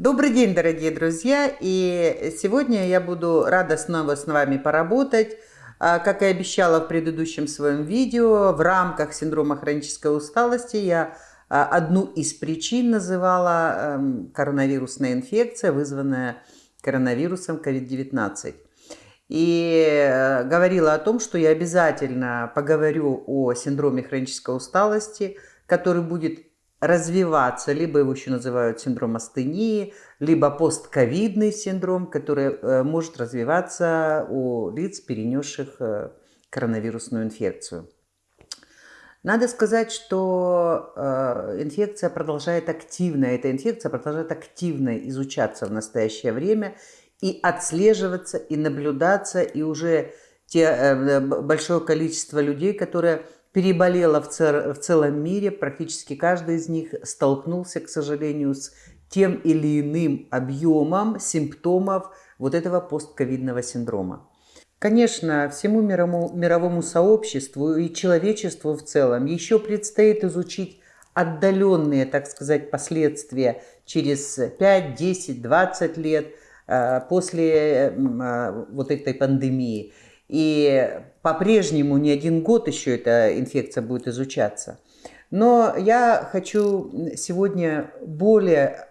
Добрый день, дорогие друзья! И сегодня я буду рада снова с вами поработать. А, как и обещала в предыдущем своем видео, в рамках синдрома хронической усталости я а, одну из причин называла эм, коронавирусная инфекция, вызванная коронавирусом COVID-19. И э, говорила о том, что я обязательно поговорю о синдроме хронической усталости, который будет развиваться, либо его еще называют синдром астении, либо постковидный синдром, который э, может развиваться у лиц, перенесших э, коронавирусную инфекцию. Надо сказать, что э, инфекция продолжает активно, эта инфекция продолжает активно изучаться в настоящее время и отслеживаться, и наблюдаться, и уже те, большое количество людей, которые переболела в, цер, в целом мире, практически каждый из них столкнулся, к сожалению, с тем или иным объемом симптомов вот этого постковидного синдрома. Конечно, всему мировому, мировому сообществу и человечеству в целом еще предстоит изучить отдаленные, так сказать, последствия через 5, 10, 20 лет э, после э, вот этой пандемии. И по-прежнему не один год еще эта инфекция будет изучаться. Но я хочу сегодня более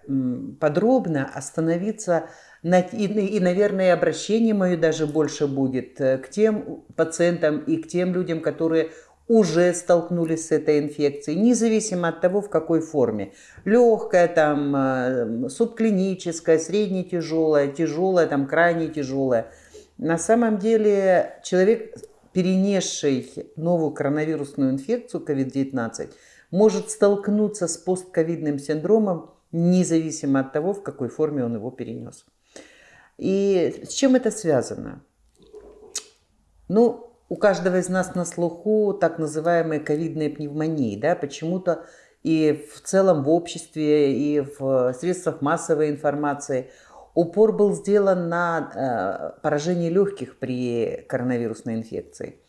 подробно остановиться на, и, и, наверное, обращение мое даже больше будет э, к тем пациентам и к тем людям, которые уже столкнулись с этой инфекцией, независимо от того, в какой форме. Легкая, там, э, субклиническая, средне-тяжелая, тяжелая, там, крайне тяжелая. На самом деле человек перенесший новую коронавирусную инфекцию COVID-19, может столкнуться с постковидным синдромом, независимо от того, в какой форме он его перенес. И с чем это связано? Ну, у каждого из нас на слуху так называемые ковидные пневмонии. Да? Почему-то и в целом в обществе, и в средствах массовой информации – упор был сделан на э, поражение легких при коронавирусной инфекции.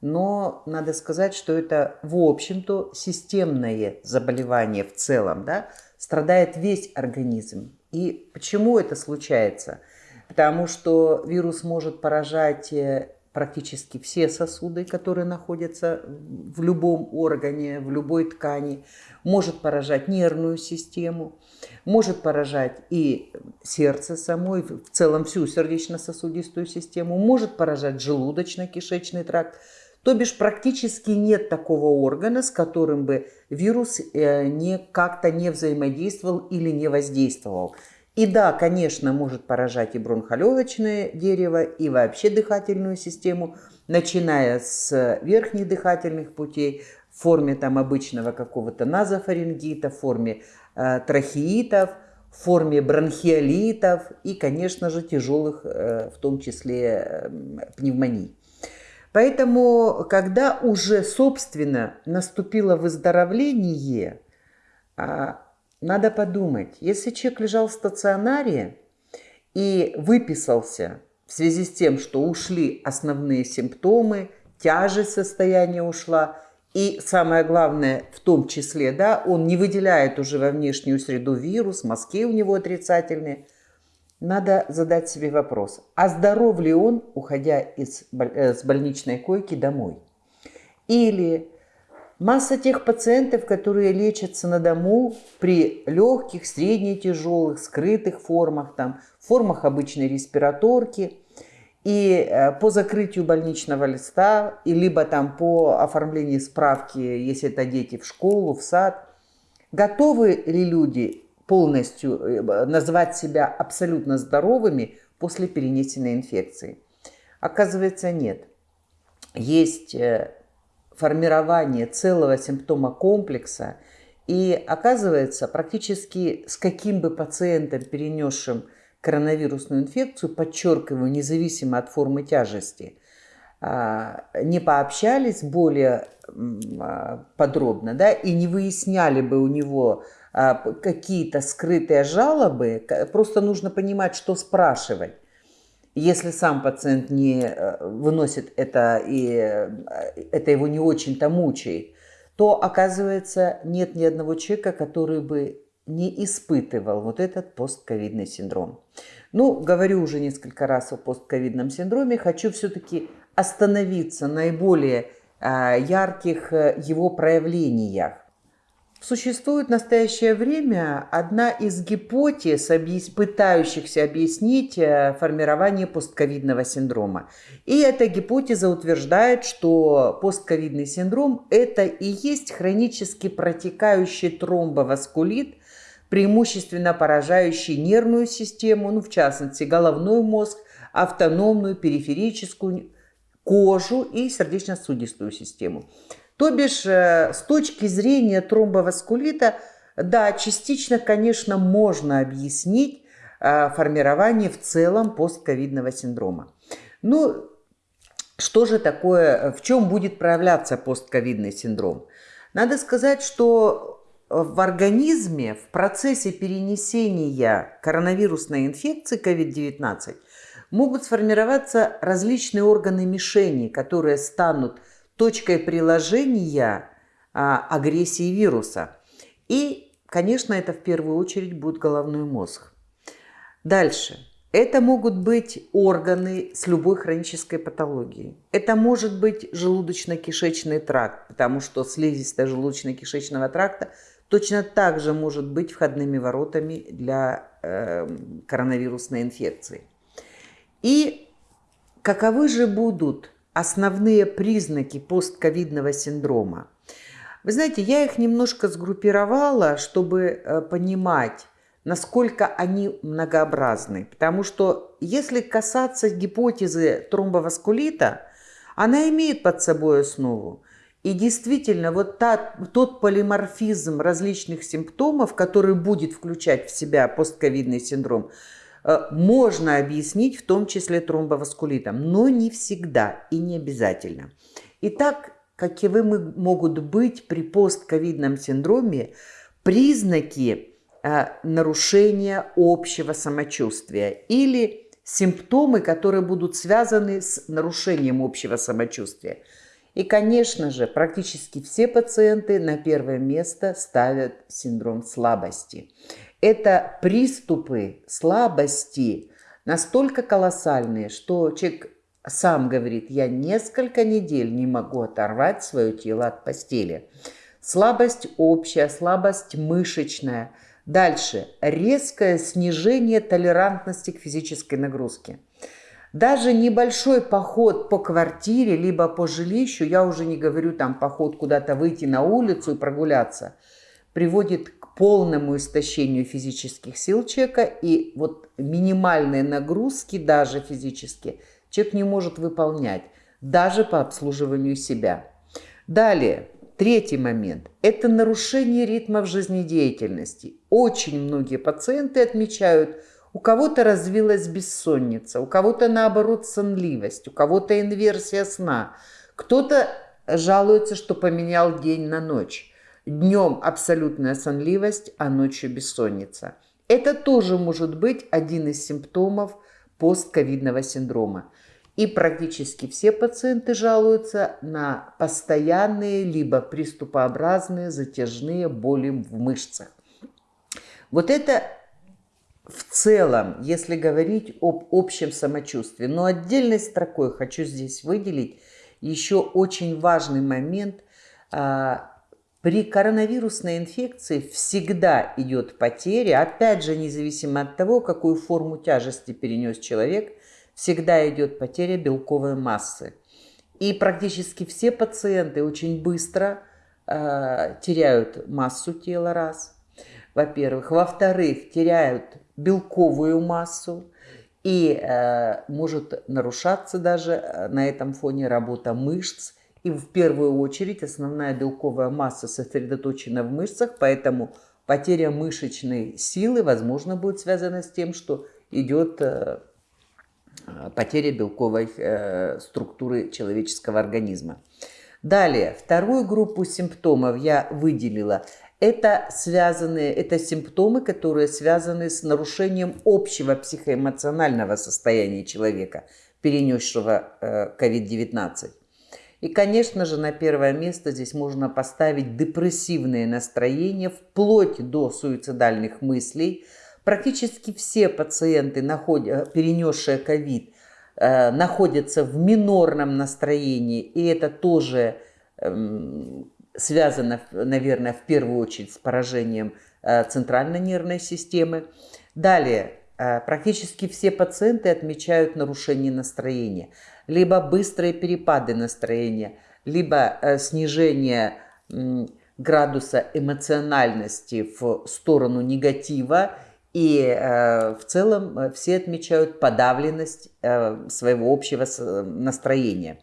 Но надо сказать, что это, в общем-то, системное заболевание в целом, да, страдает весь организм. И почему это случается? Потому что вирус может поражать э, практически все сосуды, которые находятся в любом органе, в любой ткани, может поражать нервную систему, может поражать и сердце самой, в целом всю сердечно-сосудистую систему, может поражать желудочно-кишечный тракт. То бишь практически нет такого органа, с которым бы вирус э, не, как-то не взаимодействовал или не воздействовал. И да, конечно, может поражать и бронхолегочное дерево, и вообще дыхательную систему, начиная с верхних дыхательных путей, в форме там обычного какого-то назофарингита, в форме э, трахеитов, в форме бронхиолитов и, конечно же, тяжелых, э, в том числе, э, пневмоний. Поэтому, когда уже, собственно, наступило выздоровление, э, надо подумать, если человек лежал в стационаре и выписался в связи с тем, что ушли основные симптомы, тяжесть состояния ушла, и самое главное, в том числе, да, он не выделяет уже во внешнюю среду вирус, мазки у него отрицательные. Надо задать себе вопрос, а здоров ли он, уходя из, э, с больничной койки домой? Или Масса тех пациентов, которые лечатся на дому при легких, средне тяжелых, скрытых формах, там, формах обычной респираторки, и э, по закрытию больничного листа, и либо там по оформлению справки, если это дети в школу, в сад, готовы ли люди полностью э, назвать себя абсолютно здоровыми после перенесенной инфекции? Оказывается, нет. Есть э, формирование целого симптома комплекса. И оказывается, практически с каким бы пациентом, перенесшим коронавирусную инфекцию, подчеркиваю, независимо от формы тяжести, а, не пообщались более а, подробно, да, и не выясняли бы у него а, какие-то скрытые жалобы, просто нужно понимать, что спрашивать. Если сам пациент не э, выносит это, и э, это его не очень-то мучает, то, оказывается, нет ни одного человека, который бы не испытывал вот этот постковидный синдром. Ну, говорю уже несколько раз о постковидном синдроме, хочу все-таки остановиться на наиболее а, ярких э, его проявлениях. Существует в настоящее время одна из гипотез, пытающихся объяснить э, формирование постковидного синдрома. И эта гипотеза утверждает, что постковидный синдром – это и есть хронически протекающий тромбоваскулит, преимущественно поражающий нервную систему, ну, в частности, головной мозг, автономную, периферическую, кожу и сердечно-сосудистую систему. То бишь, э, с точки зрения тромбоваскулита, да, частично, конечно, можно объяснить э, формирование в целом постковидного синдрома. Ну, что же такое, в чем будет проявляться постковидный синдром? Надо сказать, что в организме в процессе перенесения коронавирусной инфекции COVID-19 могут сформироваться различные органы мишени, которые станут точкой приложения а, агрессии вируса. И, конечно, это в первую очередь будет головной мозг. Дальше. Это могут быть органы с любой хронической патологией. Это может быть желудочно-кишечный тракт, потому что слизистая желудочно-кишечного тракта точно так же может быть входными воротами для э, коронавирусной инфекции. И каковы же будут основные признаки постковидного синдрома. Вы знаете, я их немножко сгруппировала, чтобы э, понимать, насколько они многообразны. Потому что если касаться гипотезы тромбоваскулита, она имеет под собой основу. И действительно, вот та, тот полиморфизм различных симптомов, который будет включать в себя постковидный синдром, можно объяснить в том числе тромбоваскулитом, но не всегда и не обязательно. Итак, каковы могут быть при постковидном синдроме признаки э, нарушения общего самочувствия или симптомы, которые будут связаны с нарушением общего самочувствия. И, конечно же, практически все пациенты на первое место ставят синдром слабости. Это приступы слабости настолько колоссальные, что человек сам говорит, я несколько недель не могу оторвать свое тело от постели. Слабость общая, слабость мышечная. Дальше. Резкое снижение толерантности к физической нагрузке. Даже небольшой поход по квартире, либо по жилищу, я уже не говорю там поход куда-то выйти на улицу и прогуляться, приводит полному истощению физических сил человека, и вот минимальные нагрузки, даже физические, человек не может выполнять, даже по обслуживанию себя. Далее, третий момент – это нарушение ритмов жизнедеятельности. Очень многие пациенты отмечают, у кого-то развилась бессонница, у кого-то наоборот сонливость, у кого-то инверсия сна, кто-то жалуется, что поменял день на ночь. Днем абсолютная сонливость, а ночью бессонница. Это тоже может быть один из симптомов постковидного синдрома. И практически все пациенты жалуются на постоянные либо приступообразные затяжные боли в мышцах. Вот это в целом, если говорить об общем самочувствии. Но отдельной строкой хочу здесь выделить еще очень важный момент а, при коронавирусной инфекции всегда идет потеря, опять же, независимо от того, какую форму тяжести перенес человек, всегда идет потеря белковой массы. И практически все пациенты очень быстро э, теряют массу тела, раз, во-первых. Во-вторых, теряют белковую массу, и э, может нарушаться даже э, на этом фоне работа мышц, и в первую очередь основная белковая масса сосредоточена в мышцах, поэтому потеря мышечной силы, возможно, будет связана с тем, что идет э, потеря белковой э, структуры человеческого организма. Далее, вторую группу симптомов я выделила. Это связанные, это симптомы, которые связаны с нарушением общего психоэмоционального состояния человека, перенесшего COVID-19. Э, И, конечно же, на первое место здесь можно поставить депрессивные настроения, вплоть до суицидальных мыслей. Практически все пациенты, перенесшие ковид, э, находятся в минорном настроении, и это тоже эм, связано, наверное, в первую очередь с поражением э, центральной нервной системы. Далее, э, практически все пациенты отмечают нарушение настроения, либо быстрые перепады настроения, либо э, снижение градуса эмоциональности в сторону негатива, и в целом все отмечают подавленность своего общего настроения.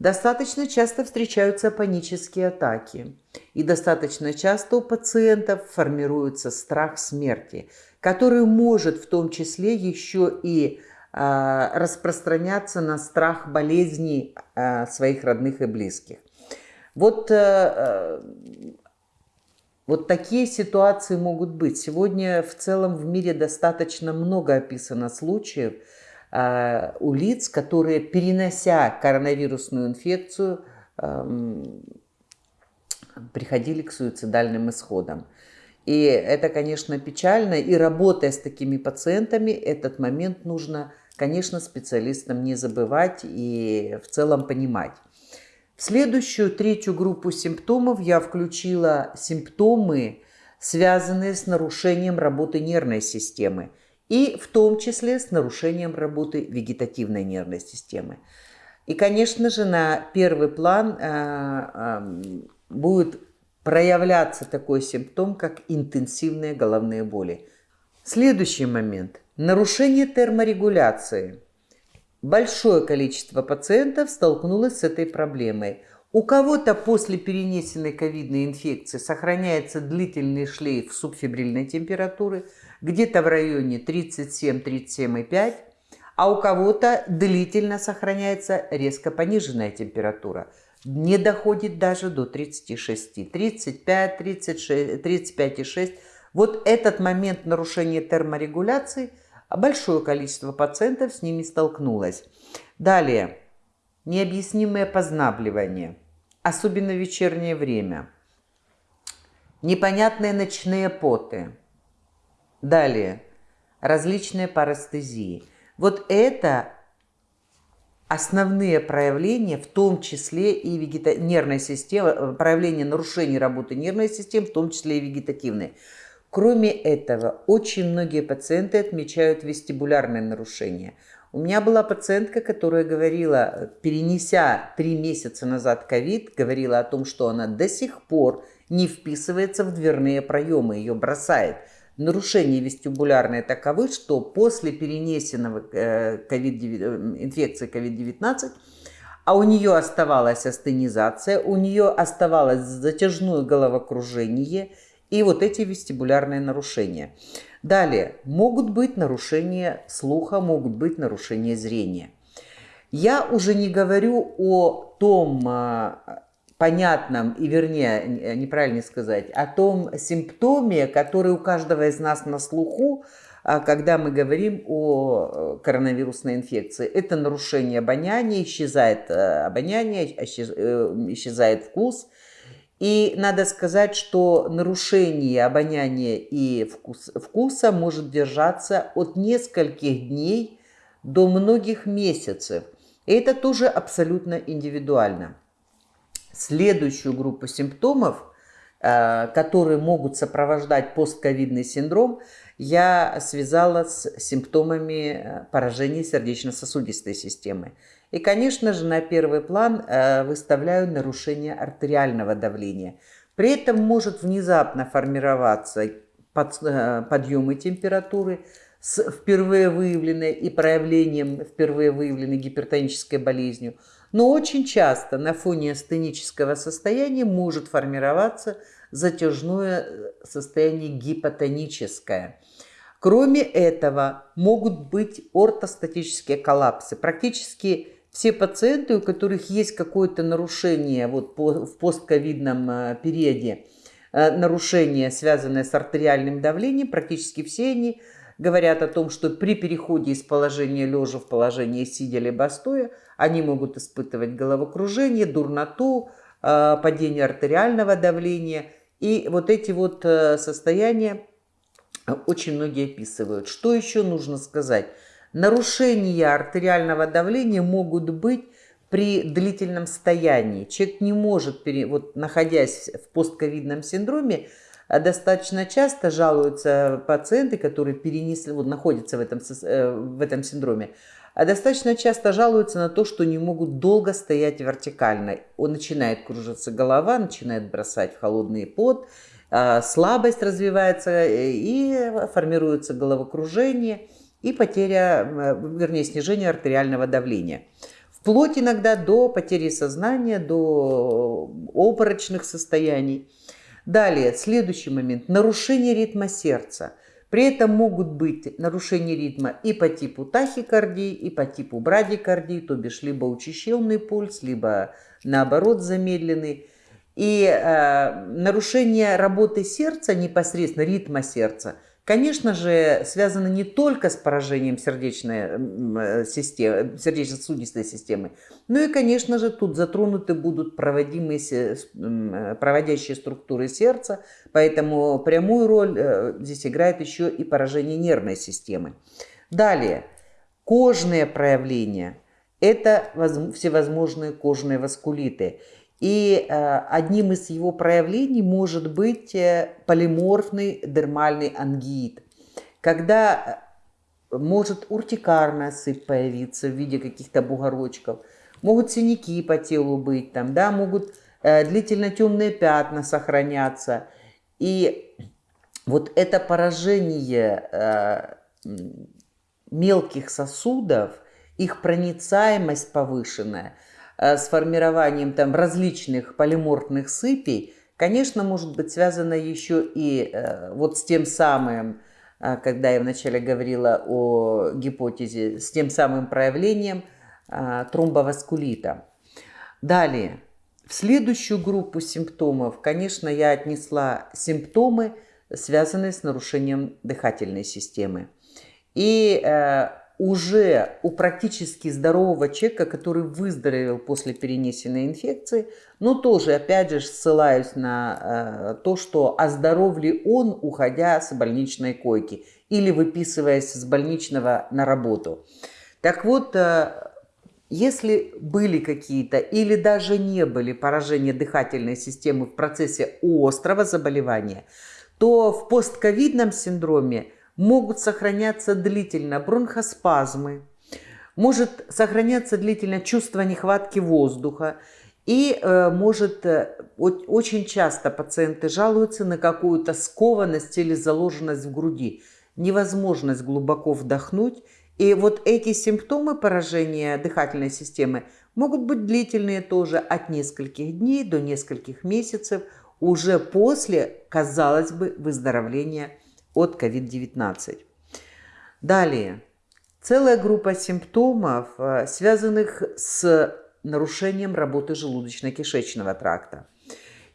Достаточно часто встречаются панические атаки. И достаточно часто у пациентов формируется страх смерти, который может в том числе еще и э, распространяться на страх болезней э, своих родных и близких. Вот, э, вот такие ситуации могут быть. Сегодня в целом в мире достаточно много описано случаев, Э, у лиц, которые, перенося коронавирусную инфекцию, эм, приходили к суицидальным исходам. И это, конечно, печально. И работая с такими пациентами, этот момент нужно, конечно, специалистам не забывать и в целом понимать. В следующую, третью группу симптомов я включила симптомы, связанные с нарушением работы нервной системы и в том числе с нарушением работы вегетативной нервной системы. И, конечно же, на первый план э, э, будет проявляться такой симптом, как интенсивные головные боли. Следующий момент. Нарушение терморегуляции. Большое количество пациентов столкнулось с этой проблемой. У кого-то после перенесенной ковидной инфекции сохраняется длительный шлейф субфибрильной температуры – где-то в районе 37-37,5, а у кого-то длительно сохраняется резко пониженная температура. Не доходит даже до 36, 35, 36, 35,6. Вот этот момент нарушения терморегуляции, большое количество пациентов с ними столкнулось. Далее, необъяснимое познабливание, особенно в вечернее время. Непонятные ночные поты, Далее, различные парастезии. Вот это основные проявления, в том числе и вегета... нервной системы, э, проявления нарушений работы нервной системы, в том числе и вегетативной. Кроме этого, очень многие пациенты отмечают вестибулярные нарушения. У меня была пациентка, которая говорила, перенеся три месяца назад ковид, говорила о том, что она до сих пор не вписывается в дверные проемы, ее бросает – нарушения вестибулярные таковы, что после перенесенного COVID, э, инфекции COVID-19 а у нее оставалась астенизация, у нее оставалось затяжное головокружение и вот эти вестибулярные нарушения. Далее, могут быть нарушения слуха, могут быть нарушения зрения. Я уже не говорю о том а, понятном и, вернее, э, неправильно сказать, о том симптоме, который у каждого из нас на слуху, а, когда мы говорим о э, коронавирусной инфекции. Это нарушение обоняния, исчезает э, обоняние, исчезает вкус. И надо сказать, что нарушение обоняния и вкус, вкуса может держаться от нескольких дней до многих месяцев. И это тоже абсолютно индивидуально. Следующую группу симптомов, э, которые могут сопровождать постковидный синдром, я связала с симптомами э, поражения сердечно-сосудистой системы. И, конечно же, на первый план э, выставляю нарушение артериального давления. При этом может внезапно формироваться подъемы температуры с впервые выявленной и проявлением впервые выявленной гипертонической болезнью – но очень часто на фоне астенического состояния может формироваться затяжное э, состояние гипотоническое. Кроме этого, могут быть ортостатические коллапсы. Практически все пациенты, у которых есть какое-то нарушение вот в постковидном э, периоде, э, нарушение, связанное с артериальным давлением, практически все они говорят о том, что при переходе из положения лежа в положение сидя либо стоя Они могут испытывать головокружение, дурноту, э, падение артериального давления. И вот эти вот э, состояния очень многие описывают. Что еще нужно сказать? Нарушения артериального давления могут быть при длительном стоянии. Человек не может, вот находясь в постковидном синдроме, достаточно часто жалуются пациенты, которые перенесли, вот находятся в этом, э, в этом синдроме, а достаточно часто жалуются на то, что не могут долго стоять вертикально. Он начинает кружиться голова, начинает бросать в холодный пот, а, слабость развивается э, и формируется головокружение и потеря, вернее, снижение артериального давления. Вплоть иногда до потери сознания, до обморочных состояний. Далее, следующий момент. Нарушение ритма сердца. При этом могут быть нарушения ритма и по типу тахикардии, и по типу брадикардии, то бишь либо учащенный пульс, либо наоборот замедленный. И э, нарушение работы сердца, непосредственно ритма сердца – конечно же, связано не только с поражением сердечной э, системы, сердечно-сосудистой системы, но и, конечно же, тут затронуты будут проводимые, э, проводящие структуры сердца, поэтому прямую роль э, здесь играет еще и поражение нервной системы. Далее, кожные проявления – это всевозможные кожные васкулиты – и э, одним из его проявлений может быть э, полиморфный дермальный ангиит, когда э, может уртикарная сыпь появиться в виде каких-то бугорочков, могут синяки по телу быть, там, да, могут длительно темные пятна сохраняться. И вот это поражение мелких сосудов, их проницаемость повышенная – с формированием там различных полиморфных сыпей, конечно, может быть связано еще и э, вот с тем самым, э, когда я вначале говорила о гипотезе, с тем самым проявлением тромбоваскулита. Далее, в следующую группу симптомов, конечно, я отнесла симптомы, связанные с нарушением дыхательной системы. И уже у практически здорового человека, который выздоровел после перенесенной инфекции, но тоже, опять же, ссылаюсь на э, то, что оздоров ли он, уходя с больничной койки или выписываясь с больничного на работу. Так вот, э, если были какие-то или даже не были поражения дыхательной системы в процессе острого заболевания, то в постковидном синдроме – могут сохраняться длительно бронхоспазмы, может сохраняться длительно чувство нехватки воздуха, и э, может э, очень часто пациенты жалуются на какую-то скованность или заложенность в груди, невозможность глубоко вдохнуть. И вот эти симптомы поражения дыхательной системы могут быть длительные тоже от нескольких дней до нескольких месяцев уже после, казалось бы, выздоровления от COVID-19. Далее. Целая группа симптомов, э, связанных с нарушением работы желудочно-кишечного тракта.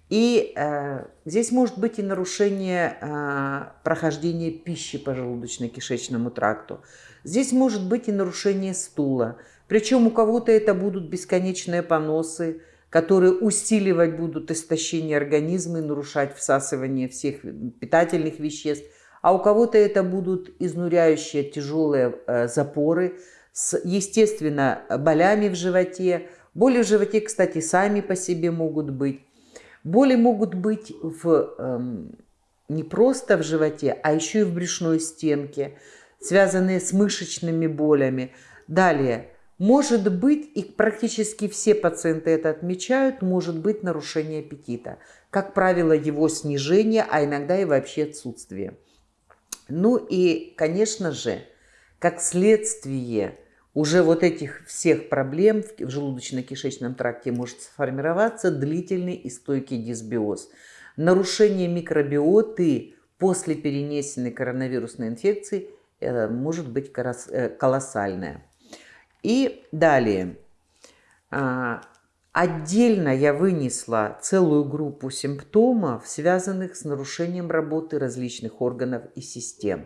И э, здесь может быть и нарушение э, прохождения пищи по желудочно-кишечному тракту. Здесь может быть и нарушение стула. Причем у кого-то это будут бесконечные поносы, которые усиливать будут истощение организма и нарушать всасывание всех питательных веществ а у кого-то это будут изнуряющие тяжелые э, запоры с, естественно, болями в животе. Боли в животе, кстати, сами по себе могут быть. Боли могут быть в, эм, не просто в животе, а еще и в брюшной стенке, связанные с мышечными болями. Далее, может быть, и практически все пациенты это отмечают, может быть нарушение аппетита. Как правило, его снижение, а иногда и вообще отсутствие. Ну и, конечно же, как следствие уже вот этих всех проблем в желудочно-кишечном тракте может сформироваться длительный и стойкий дисбиоз. Нарушение микробиоты после перенесенной коронавирусной инфекции э, может быть э, колоссальное. И далее. Отдельно я вынесла целую группу симптомов, связанных с нарушением работы различных органов и систем.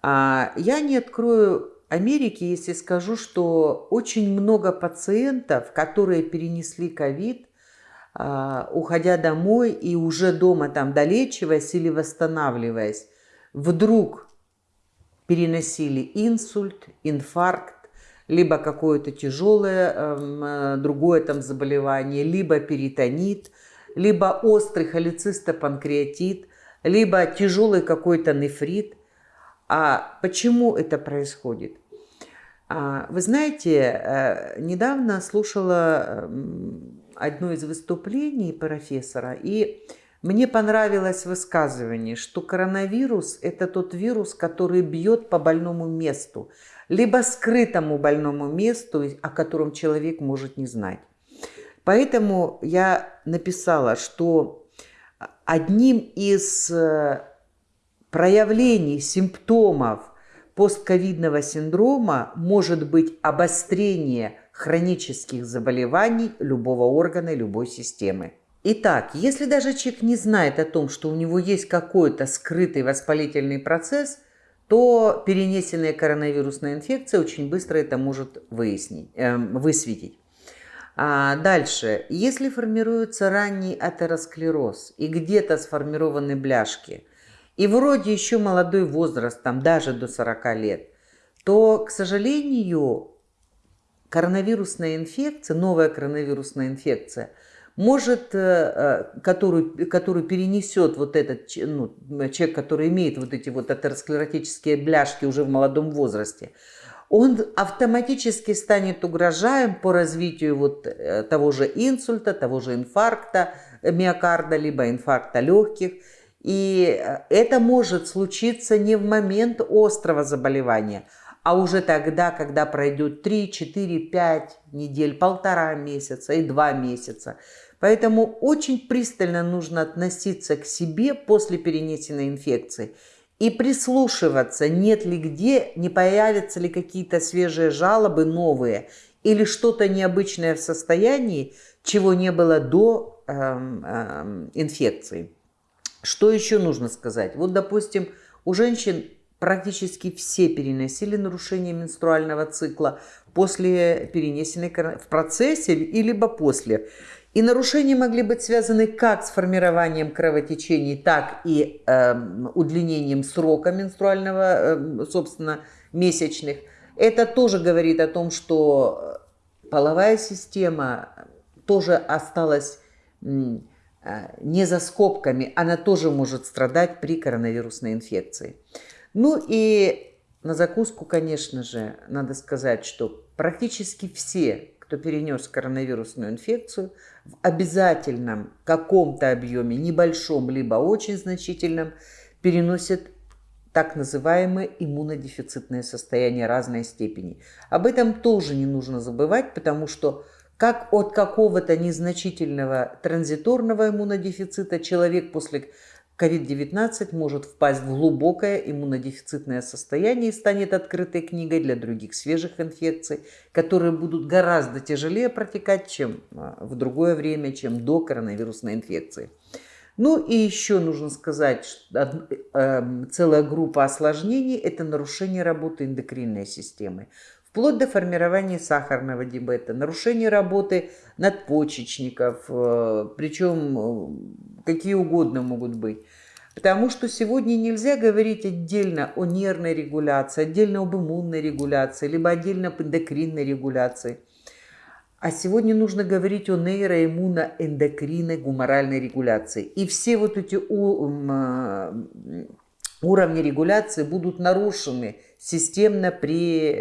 А, я не открою Америки, если скажу, что очень много пациентов, которые перенесли ковид, а, уходя домой и уже дома там долечиваясь или восстанавливаясь, вдруг переносили инсульт, инфаркт, либо какое-то тяжелое эм, э, другое там заболевание, либо перитонит, либо острый холецистопанкреатит, либо тяжелый какой-то нефрит. А почему это происходит? А, вы знаете, э, недавно слушала эм, одно из выступлений профессора, и мне понравилось высказывание, что коронавирус – это тот вирус, который бьет по больному месту, либо скрытому больному месту, о котором человек может не знать. Поэтому я написала, что одним из э, проявлений симптомов постковидного синдрома может быть обострение хронических заболеваний любого органа, любой системы. Итак, если даже человек не знает о том, что у него есть какой-то скрытый воспалительный процесс, то перенесенная коронавирусная инфекция очень быстро это может выяснить, э, высветить. А дальше, если формируется ранний атеросклероз и где-то сформированы бляшки, и вроде еще молодой возраст, там даже до 40 лет, то, к сожалению, коронавирусная инфекция, новая коронавирусная инфекция, может, э, э, которую, которую перенесет вот этот ну, человек, который имеет вот эти вот атеросклеротические бляшки уже в молодом возрасте, он автоматически станет угрожаем по развитию вот э, того же инсульта, того же инфаркта миокарда, либо инфаркта легких. И это может случиться не в момент острого заболевания, а уже тогда, когда пройдет 3, 4, 5 недель, полтора месяца и два месяца. Поэтому очень пристально нужно относиться к себе после перенесенной инфекции и прислушиваться, нет ли где, не появятся ли какие-то свежие жалобы новые или что-то необычное в состоянии, чего не было до эм, эм, инфекции. Что еще нужно сказать? Вот, допустим, у женщин практически все переносили нарушение менструального цикла после перенесенной в процессе и либо после. И нарушения могли быть связаны как с формированием кровотечений, так и э, удлинением срока менструального, э, собственно, месячных. Это тоже говорит о том, что половая система тоже осталась э, не за скобками, она тоже может страдать при коронавирусной инфекции. Ну и на закуску, конечно же, надо сказать, что практически все, кто перенес коронавирусную инфекцию, в обязательном каком-то объеме, небольшом, либо очень значительном, переносят так называемое иммунодефицитное состояние разной степени. Об этом тоже не нужно забывать, потому что как от какого-то незначительного транзиторного иммунодефицита человек после COVID-19 может впасть в глубокое иммунодефицитное состояние и станет открытой книгой для других свежих инфекций, которые будут гораздо тяжелее протекать, чем а, в другое время, чем до коронавирусной инфекции. Ну и еще нужно сказать, что эм, целая группа осложнений – это нарушение работы эндокринной системы вплоть до формирования сахарного диабета, нарушение работы надпочечников, э, причем э, какие угодно могут быть. Потому что сегодня нельзя говорить отдельно о нервной регуляции, отдельно об иммунной регуляции, либо отдельно об эндокринной регуляции. А сегодня нужно говорить о нейроиммуноэндокринной гуморальной регуляции. И все вот эти э, уровни регуляции будут нарушены системно при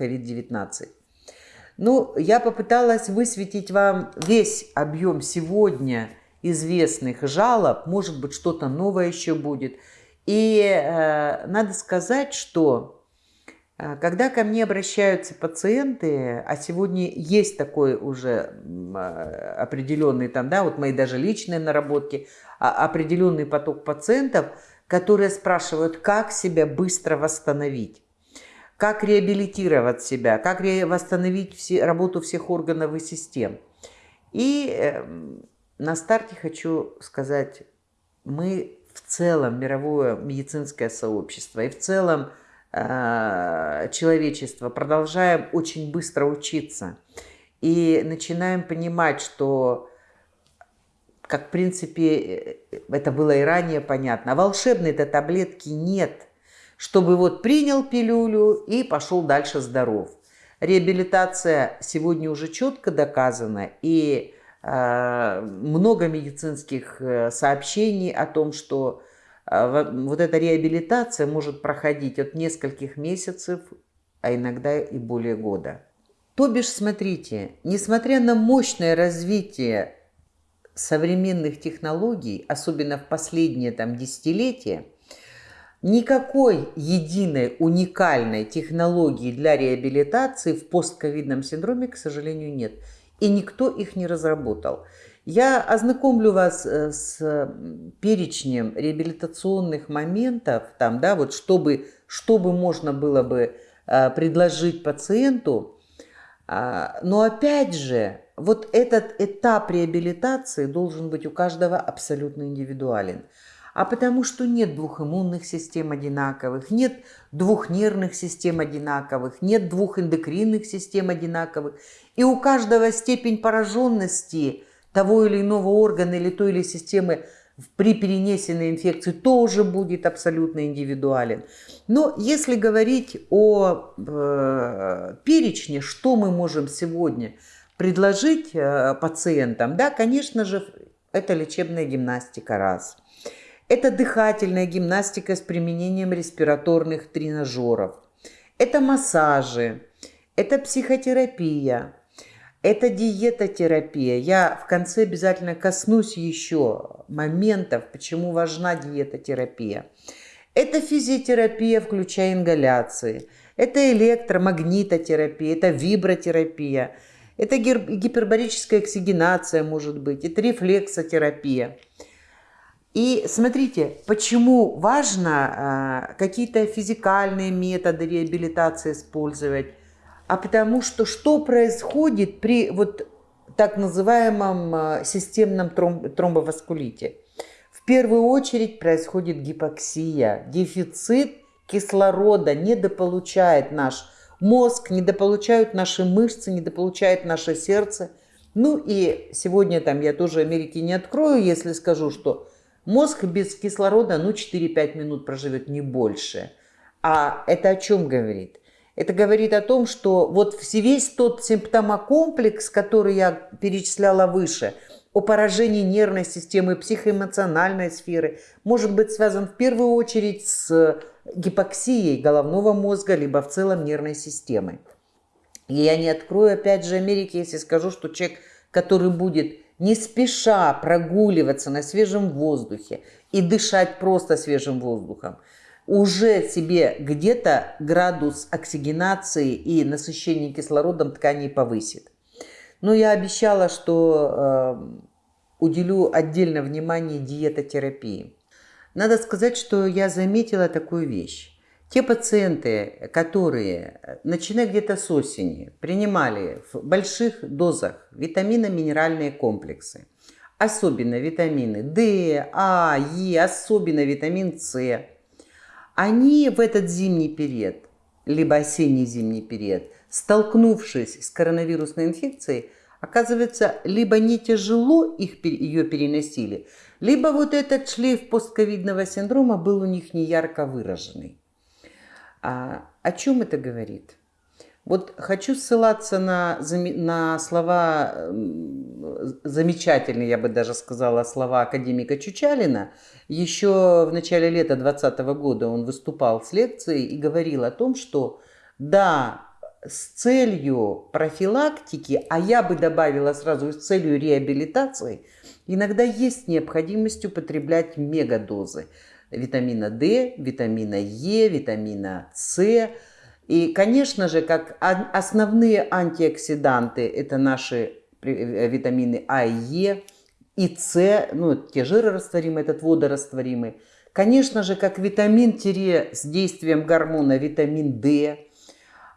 COVID-19. Э, ну, я попыталась высветить вам весь объем сегодня известных жалоб, может быть, что-то новое еще будет. И э, надо сказать, что э, когда ко мне обращаются пациенты, а сегодня есть такой уже э, определенный там, да, вот мои даже личные наработки, а, определенный поток пациентов, которые спрашивают, как себя быстро восстановить как реабилитировать себя, как восстановить все, работу всех органов и систем. И э, на старте хочу сказать, мы в целом, мировое медицинское сообщество и в целом э, человечества продолжаем очень быстро учиться. И начинаем понимать, что, как в принципе это было и ранее понятно, волшебной-то таблетки нет, чтобы вот принял пилюлю и пошел дальше здоров. Реабилитация сегодня уже четко доказана, и э, много медицинских э, сообщений о том, что э, вот эта реабилитация может проходить от нескольких месяцев, а иногда и более года. То бишь, смотрите, несмотря на мощное развитие современных технологий, особенно в последние там десятилетия, Никакой единой уникальной технологии для реабилитации в постковидном синдроме, к сожалению, нет. И никто их не разработал. Я ознакомлю вас э, с перечнем реабилитационных моментов, там, да, вот чтобы, чтобы можно было бы э, предложить пациенту. А, но опять же, вот этот этап реабилитации должен быть у каждого абсолютно индивидуален а потому что нет двух иммунных систем одинаковых, нет двух нервных систем одинаковых, нет двух эндокринных систем одинаковых. И у каждого степень пораженности того или иного органа или той или системы при перенесенной инфекции тоже будет абсолютно индивидуален. Но если говорить о э, перечне, что мы можем сегодня предложить э, пациентам, да, конечно же, это лечебная гимнастика раз – это дыхательная гимнастика с применением респираторных тренажеров. Это массажи. Это психотерапия. Это диетотерапия. Я в конце обязательно коснусь еще моментов, почему важна диетотерапия. Это физиотерапия, включая ингаляции. Это электромагнитотерапия, это вибротерапия. Это гипербарическая оксигенация может быть, это рефлексотерапия. И смотрите, почему важно э, какие-то физикальные методы реабилитации использовать, а потому что что происходит при вот так называемом э, системном тромб, тромбоваскулите? В первую очередь происходит гипоксия, дефицит кислорода недополучает наш мозг, недополучают наши мышцы, недополучает наше сердце. Ну и сегодня там я тоже Америки не открою, если скажу, что Мозг без кислорода, ну, 4-5 минут проживет, не больше. А это о чем говорит? Это говорит о том, что вот весь тот симптомокомплекс, который я перечисляла выше, о поражении нервной системы, психоэмоциональной сферы, может быть связан в первую очередь с гипоксией головного мозга, либо в целом нервной системы. И я не открою опять же Америки, если скажу, что человек, который будет не спеша прогуливаться на свежем воздухе и дышать просто свежим воздухом, уже себе где-то градус оксигенации и насыщения кислородом тканей повысит. Но я обещала, что э, уделю отдельное внимание диетотерапии. Надо сказать, что я заметила такую вещь. Те пациенты, которые, начиная где-то с осени, принимали в больших дозах витамино-минеральные комплексы, особенно витамины D, А, Е, особенно витамин С, они в этот зимний период, либо осенний-зимний период, столкнувшись с коронавирусной инфекцией, оказывается, либо не тяжело их, ее переносили, либо вот этот шлейф постковидного синдрома был у них не ярко выраженный. А о чем это говорит? Вот хочу ссылаться на, на слова, замечательные, я бы даже сказала, слова академика Чучалина. Еще в начале лета 2020 года он выступал с лекцией и говорил о том, что да, с целью профилактики, а я бы добавила сразу с целью реабилитации, иногда есть необходимость употреблять мегадозы витамина D, витамина Е, витамина С. И, конечно же, как основные антиоксиданты, это наши э, витамины А и Е, и С, ну, те жирорастворимые, этот водорастворимый. Конечно же, как витамин с действием гормона витамин D,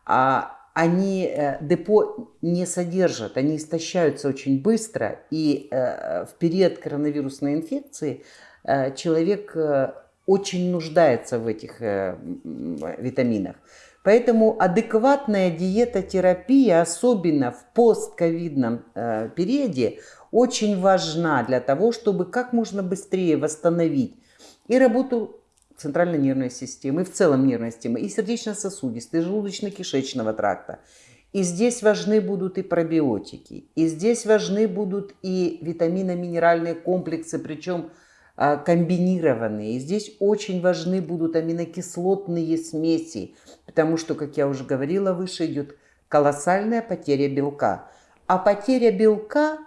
а они э, депо не содержат, они истощаются очень быстро. И э, в период коронавирусной инфекции человек очень нуждается в этих э, витаминах. Поэтому адекватная диетотерапия, особенно в постковидном э, периоде, очень важна для того, чтобы как можно быстрее восстановить и работу центральной нервной системы, и в целом нервной системы, и сердечно-сосудистой, и желудочно-кишечного тракта. И здесь важны будут и пробиотики, и здесь важны будут и витамино-минеральные комплексы, причем комбинированные. И здесь очень важны будут аминокислотные смеси, потому что, как я уже говорила выше, идет колоссальная потеря белка. А потеря белка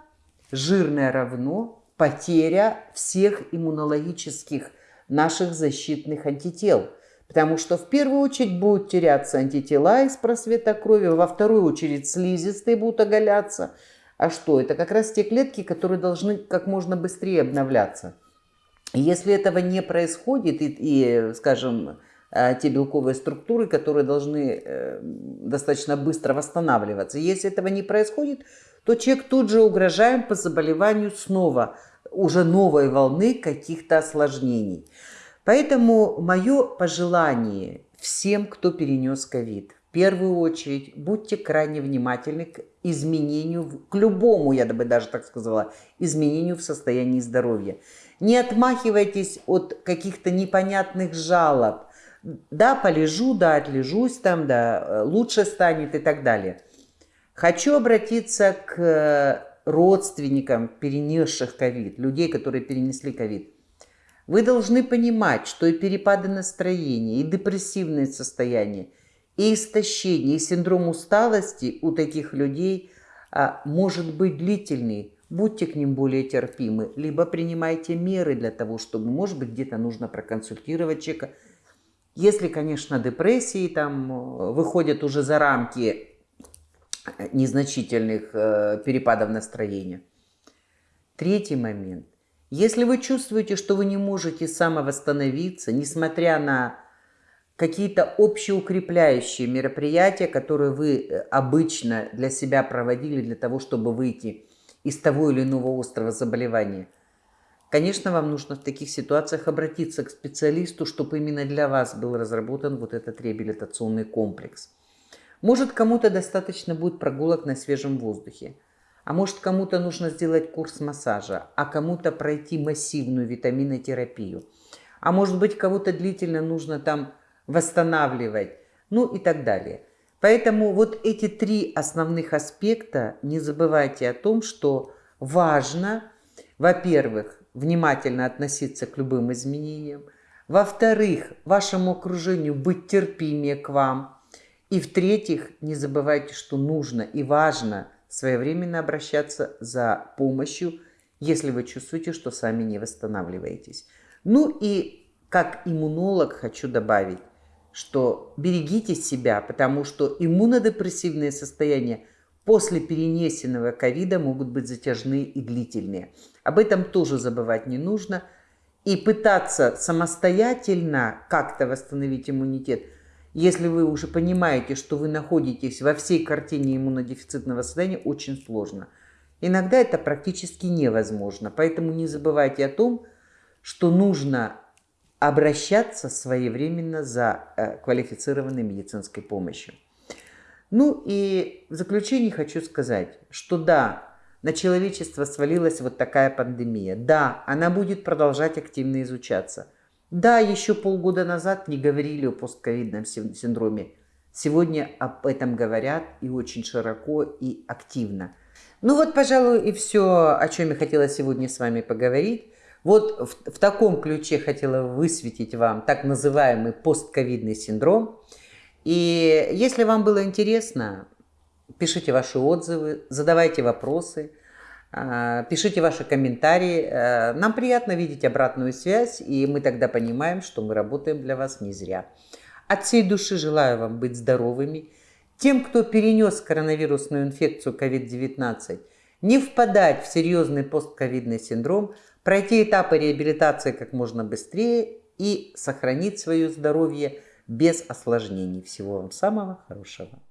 жирное равно потеря всех иммунологических наших защитных антител – Потому что в первую очередь будут теряться антитела из просвета крови, во вторую очередь слизистые будут оголяться. А что? Это как раз те клетки, которые должны как можно быстрее обновляться. Если этого не происходит, и, и скажем, э, те белковые структуры, которые должны э, достаточно быстро восстанавливаться, если этого не происходит, то человек тут же угрожаем по заболеванию снова, уже новой волны каких-то осложнений. Поэтому мое пожелание всем, кто перенес ковид, в первую очередь будьте крайне внимательны к изменению, к любому, я бы даже так сказала, изменению в состоянии здоровья. Не отмахивайтесь от каких-то непонятных жалоб. Да, полежу, да, отлежусь там, да, лучше станет и так далее. Хочу обратиться к родственникам перенесших ковид, людей, которые перенесли ковид. Вы должны понимать, что и перепады настроения, и депрессивное состояние, и истощение, и синдром усталости у таких людей а, может быть длительный. Будьте к ним более терпимы, либо принимайте меры для того, чтобы, может быть, где-то нужно проконсультировать человека. Если, конечно, депрессии там э, выходят уже за рамки незначительных э, перепадов настроения. Третий момент. Если вы чувствуете, что вы не можете самовосстановиться, несмотря на какие-то общеукрепляющие мероприятия, которые вы э, обычно для себя проводили для того, чтобы выйти из того или иного острого заболевания, конечно, вам нужно в таких ситуациях обратиться к специалисту, чтобы именно для вас был разработан вот этот реабилитационный комплекс. Может, кому-то достаточно будет прогулок на свежем воздухе. А может, кому-то нужно сделать курс массажа, а кому-то пройти массивную витаминотерапию. А может быть, кого-то длительно нужно там восстанавливать, ну и так далее. Поэтому вот эти три основных аспекта, не забывайте о том, что важно, во-первых, внимательно относиться к любым изменениям, во-вторых, вашему окружению быть терпимее к вам, и в-третьих, не забывайте, что нужно и важно своевременно обращаться за помощью, если вы чувствуете, что сами не восстанавливаетесь. Ну и как иммунолог хочу добавить, что берегите себя, потому что иммунодепрессивные состояния после перенесенного ковида могут быть затяжные и длительные. Об этом тоже забывать не нужно. И пытаться самостоятельно как-то восстановить иммунитет – если вы уже понимаете, что вы находитесь во всей картине иммунодефицитного состояния, очень сложно. Иногда это практически невозможно. Поэтому не забывайте о том, что нужно обращаться своевременно за э, квалифицированной медицинской помощью. Ну и в заключение хочу сказать, что да, на человечество свалилась вот такая пандемия. Да, она будет продолжать активно изучаться – да, еще полгода назад не говорили о постковидном синдроме. Сегодня об этом говорят и очень широко и активно. Ну вот, пожалуй, и все, о чем я хотела сегодня с вами поговорить. Вот в, в таком ключе хотела высветить вам так называемый постковидный синдром. И если вам было интересно, пишите ваши отзывы, задавайте вопросы – а, пишите ваши комментарии. Э, нам приятно видеть обратную связь, и мы тогда понимаем, что мы работаем для вас не зря. От всей души желаю вам быть здоровыми. Тем, кто перенес коронавирусную инфекцию COVID-19, не впадать в серьезный постковидный синдром, пройти этапы реабилитации как можно быстрее и сохранить свое здоровье без осложнений. Всего вам самого хорошего.